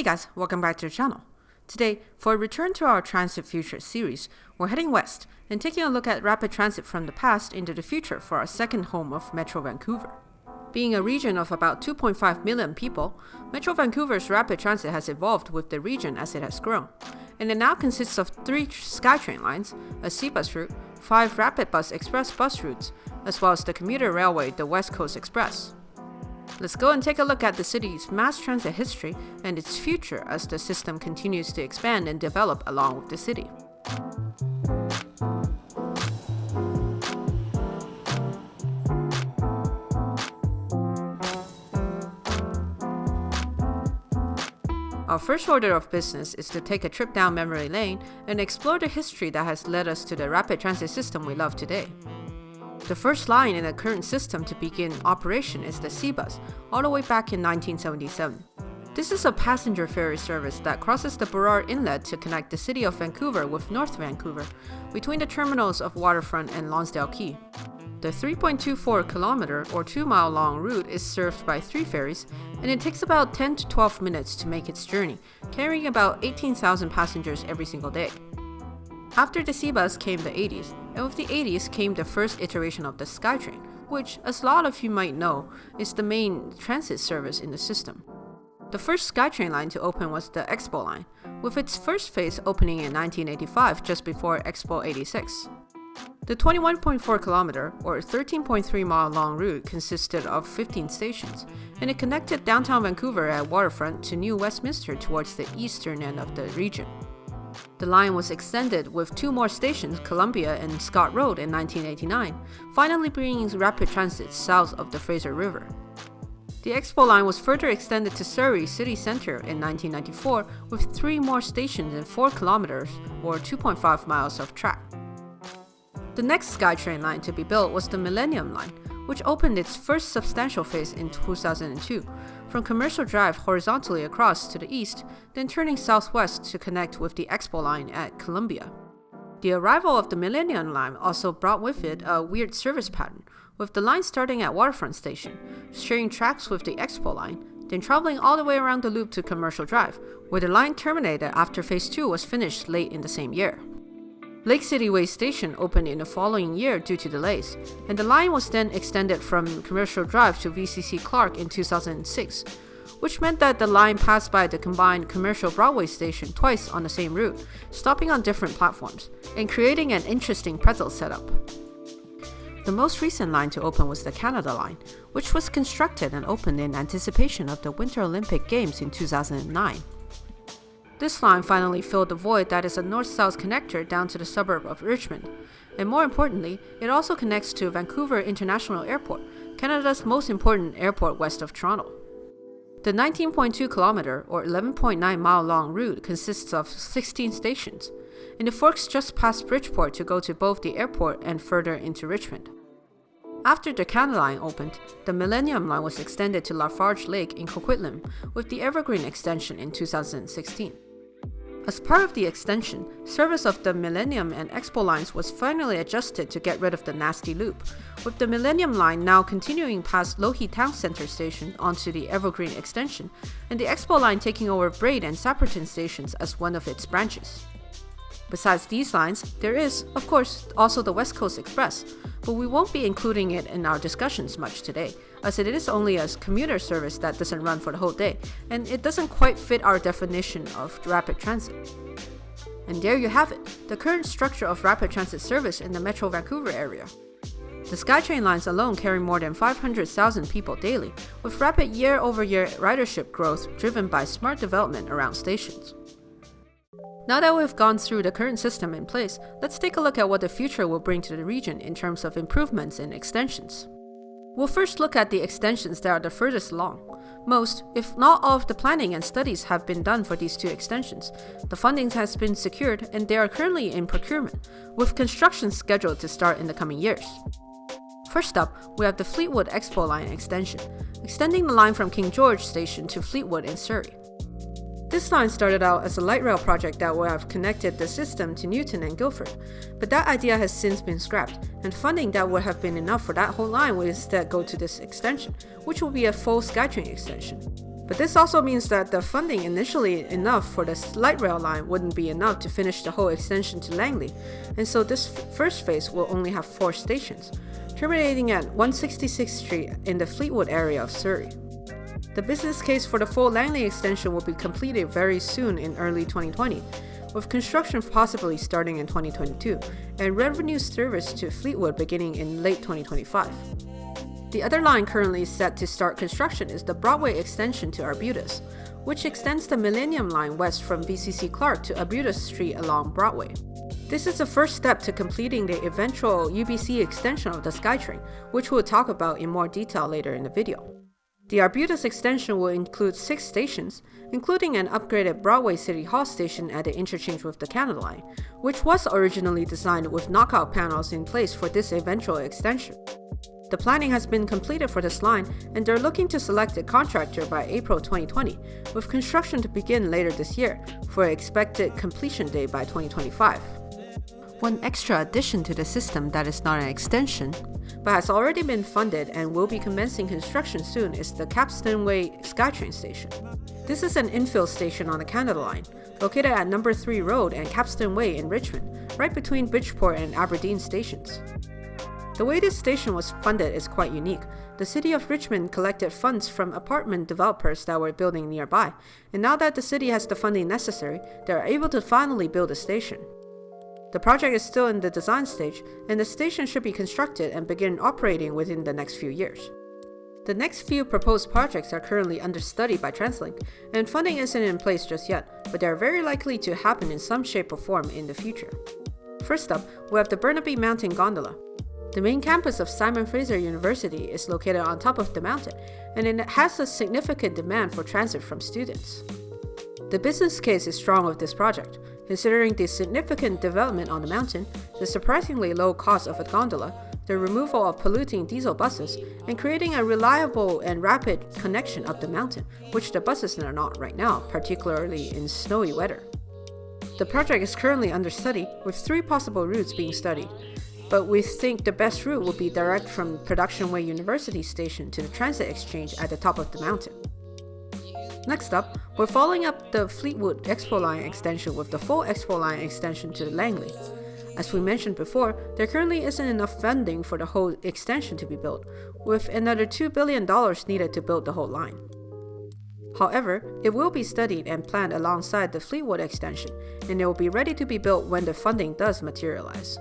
Hey guys, welcome back to the channel. Today, for a return to our Transit Future series, we're heading west and taking a look at rapid transit from the past into the future for our second home of Metro Vancouver. Being a region of about 2.5 million people, Metro Vancouver's rapid transit has evolved with the region as it has grown, and it now consists of three SkyTrain lines, a SeaBus route, five Rapid Bus Express bus routes, as well as the commuter railway, the West Coast Express. Let's go and take a look at the city's mass transit history and its future as the system continues to expand and develop along with the city. Our first order of business is to take a trip down memory lane and explore the history that has led us to the rapid transit system we love today. The first line in the current system to begin operation is the SeaBus, all the way back in 1977. This is a passenger ferry service that crosses the Burrard Inlet to connect the city of Vancouver with North Vancouver, between the terminals of Waterfront and Lonsdale Quay. The 3.24 kilometer or 2 mile long route is served by three ferries, and it takes about 10 to 12 minutes to make its journey, carrying about 18,000 passengers every single day. After the SeaBus came the 80s, and with the 80s came the first iteration of the SkyTrain, which, as a lot of you might know, is the main transit service in the system. The first SkyTrain line to open was the Expo line, with its first phase opening in 1985 just before Expo 86. The 21.4 kilometer or 13.3 mile long route consisted of 15 stations, and it connected downtown Vancouver at Waterfront to New Westminster towards the eastern end of the region. The line was extended with two more stations, Columbia and Scott Road in 1989, finally bringing rapid transit south of the Fraser River. The Expo line was further extended to Surrey City Centre in 1994 with three more stations and 4 kilometers or 2.5 miles of track. The next SkyTrain line to be built was the Millennium Line, which opened its first substantial phase in 2002, from Commercial Drive horizontally across to the east, then turning southwest to connect with the Expo Line at Columbia. The arrival of the Millennium Line also brought with it a weird service pattern, with the line starting at Waterfront Station, sharing tracks with the Expo Line, then traveling all the way around the loop to Commercial Drive, where the line terminated after Phase 2 was finished late in the same year. Lake City Way Station opened in the following year due to delays, and the line was then extended from Commercial Drive to VCC Clark in 2006, which meant that the line passed by the combined Commercial Broadway station twice on the same route, stopping on different platforms, and creating an interesting pretzel setup. The most recent line to open was the Canada Line, which was constructed and opened in anticipation of the Winter Olympic Games in 2009. This line finally filled the void that is a north-south connector down to the suburb of Richmond. And more importantly, it also connects to Vancouver International Airport, Canada's most important airport west of Toronto. The 19.2 kilometer or 11.9 mile long route consists of 16 stations, and it forks just past Bridgeport to go to both the airport and further into Richmond. After the Canada Line opened, the Millennium Line was extended to Lafarge Lake in Coquitlam with the Evergreen extension in 2016. As part of the extension, service of the Millennium and Expo lines was finally adjusted to get rid of the nasty loop, with the Millennium line now continuing past Lougheed Town Centre station onto the Evergreen extension, and the Expo line taking over Braid and Sapperton stations as one of its branches. Besides these lines, there is, of course, also the West Coast Express, but we won't be including it in our discussions much today, as it is only a commuter service that doesn't run for the whole day, and it doesn't quite fit our definition of rapid transit. And there you have it, the current structure of rapid transit service in the Metro Vancouver area. The SkyTrain lines alone carry more than 500,000 people daily, with rapid year-over-year -year ridership growth driven by smart development around stations. Now that we've gone through the current system in place, let's take a look at what the future will bring to the region in terms of improvements and extensions. We'll first look at the extensions that are the furthest along. Most, if not all of the planning and studies have been done for these two extensions. The funding has been secured and they are currently in procurement, with construction scheduled to start in the coming years. First up, we have the Fleetwood Expo Line extension, extending the line from King George Station to Fleetwood in Surrey. This line started out as a light rail project that would have connected the system to Newton and Guildford, but that idea has since been scrapped, and funding that would have been enough for that whole line will instead go to this extension, which will be a full SkyTrain extension. But this also means that the funding initially enough for the light rail line wouldn't be enough to finish the whole extension to Langley, and so this first phase will only have four stations, terminating at 166th Street in the Fleetwood area of Surrey. The business case for the full Langley extension will be completed very soon in early 2020, with construction possibly starting in 2022, and revenue service to Fleetwood beginning in late 2025. The other line currently set to start construction is the Broadway extension to Arbutus, which extends the Millennium Line west from VCC Clark to Arbutus Street along Broadway. This is the first step to completing the eventual UBC extension of the SkyTrain, which we'll talk about in more detail later in the video. The Arbutus extension will include six stations, including an upgraded Broadway City Hall station at the interchange with the Canada Line, which was originally designed with knockout panels in place for this eventual extension. The planning has been completed for this line, and they're looking to select a contractor by April 2020, with construction to begin later this year for an expected completion date by 2025. One extra addition to the system that is not an extension, but has already been funded and will be commencing construction soon is the Capstan Way SkyTrain station. This is an infill station on the Canada Line, located at Number 3 Road and Capstan Way in Richmond, right between Bridgeport and Aberdeen stations. The way this station was funded is quite unique. The city of Richmond collected funds from apartment developers that were building nearby, and now that the city has the funding necessary, they are able to finally build a station. The project is still in the design stage, and the station should be constructed and begin operating within the next few years. The next few proposed projects are currently under study by TransLink, and funding isn't in place just yet, but they are very likely to happen in some shape or form in the future. First up, we have the Burnaby Mountain Gondola. The main campus of Simon Fraser University is located on top of the mountain, and it has a significant demand for transit from students. The business case is strong with this project, considering the significant development on the mountain, the surprisingly low cost of a gondola, the removal of polluting diesel buses, and creating a reliable and rapid connection up the mountain, which the buses are not right now, particularly in snowy weather. The project is currently under study, with three possible routes being studied, but we think the best route would be direct from Production Way University Station to the transit exchange at the top of the mountain. Next up, we're following up the Fleetwood Expo Line extension with the full Expo Line extension to Langley. As we mentioned before, there currently isn't enough funding for the whole extension to be built, with another $2 billion needed to build the whole line. However, it will be studied and planned alongside the Fleetwood extension, and it will be ready to be built when the funding does materialize.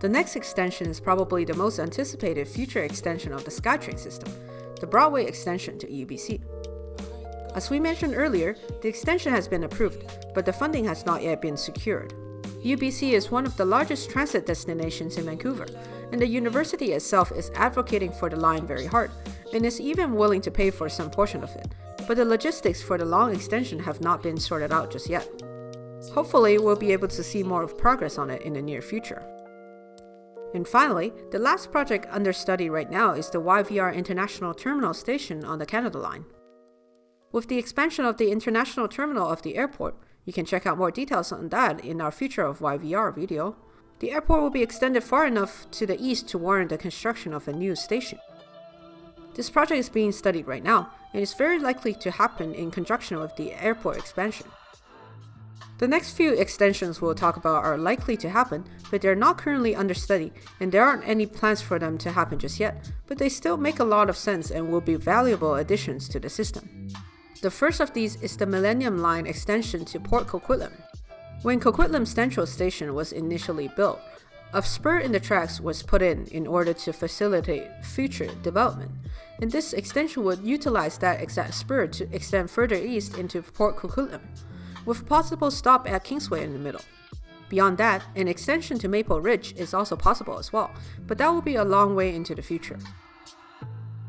The next extension is probably the most anticipated future extension of the SkyTrain system, the Broadway extension to UBC. As we mentioned earlier, the extension has been approved, but the funding has not yet been secured. UBC is one of the largest transit destinations in Vancouver, and the university itself is advocating for the line very hard, and is even willing to pay for some portion of it. But the logistics for the long extension have not been sorted out just yet. Hopefully, we'll be able to see more of progress on it in the near future. And finally, the last project under study right now is the YVR International Terminal Station on the Canada Line. With the expansion of the international terminal of the airport, you can check out more details on that in our Future of YVR video. The airport will be extended far enough to the east to warrant the construction of a new station. This project is being studied right now, and is very likely to happen in conjunction with the airport expansion. The next few extensions we'll talk about are likely to happen, but they're not currently under study, and there aren't any plans for them to happen just yet, but they still make a lot of sense and will be valuable additions to the system. The first of these is the Millennium Line extension to Port Coquitlam. When Coquitlam Central Station was initially built, a spur in the tracks was put in in order to facilitate future development, and this extension would utilize that exact spur to extend further east into Port Coquitlam with possible stop at Kingsway in the middle. Beyond that, an extension to Maple Ridge is also possible as well, but that will be a long way into the future.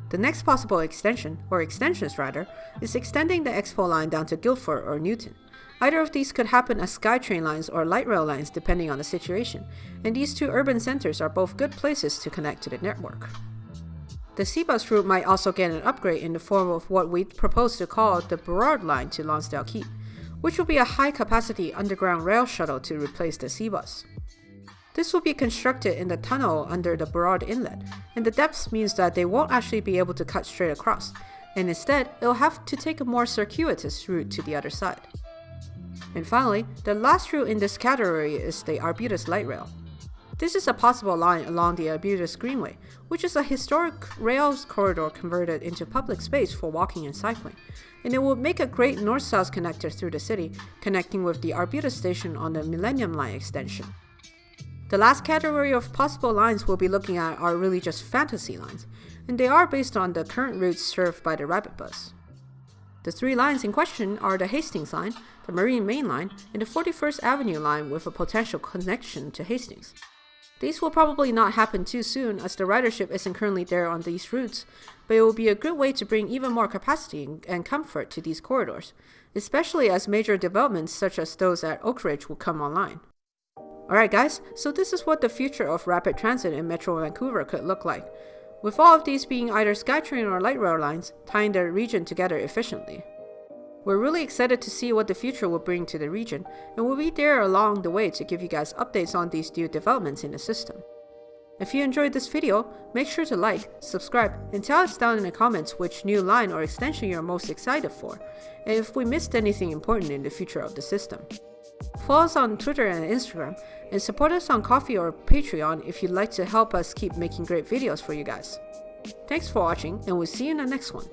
The next possible extension, or extensions rather, is extending the Expo line down to Guildford or Newton. Either of these could happen as SkyTrain lines or light rail lines depending on the situation, and these two urban centers are both good places to connect to the network. The Seabus route might also get an upgrade in the form of what we propose to call the Burrard line to Lonsdale Quay which will be a high-capacity underground rail shuttle to replace the Seabus. This will be constructed in the tunnel under the Burrard Inlet, and the depth means that they won't actually be able to cut straight across, and instead it'll have to take a more circuitous route to the other side. And finally, the last route in this category is the Arbutus Light Rail. This is a possible line along the Arbutus Greenway, which is a historic rails corridor converted into public space for walking and cycling, and it would make a great north-south connector through the city, connecting with the Arbutus station on the Millennium Line extension. The last category of possible lines we'll be looking at are really just fantasy lines, and they are based on the current routes served by the RapidBus. The three lines in question are the Hastings Line, the Marine Main Line, and the 41st Avenue Line with a potential connection to Hastings. These will probably not happen too soon as the ridership isn't currently there on these routes, but it will be a good way to bring even more capacity and comfort to these corridors, especially as major developments such as those at Oakridge will come online. Alright guys, so this is what the future of rapid transit in Metro Vancouver could look like, with all of these being either SkyTrain or light rail lines, tying the region together efficiently. We're really excited to see what the future will bring to the region, and we'll be there along the way to give you guys updates on these new developments in the system. If you enjoyed this video, make sure to like, subscribe, and tell us down in the comments which new line or extension you're most excited for, and if we missed anything important in the future of the system. Follow us on Twitter and Instagram, and support us on Ko-fi or Patreon if you'd like to help us keep making great videos for you guys. Thanks for watching, and we'll see you in the next one.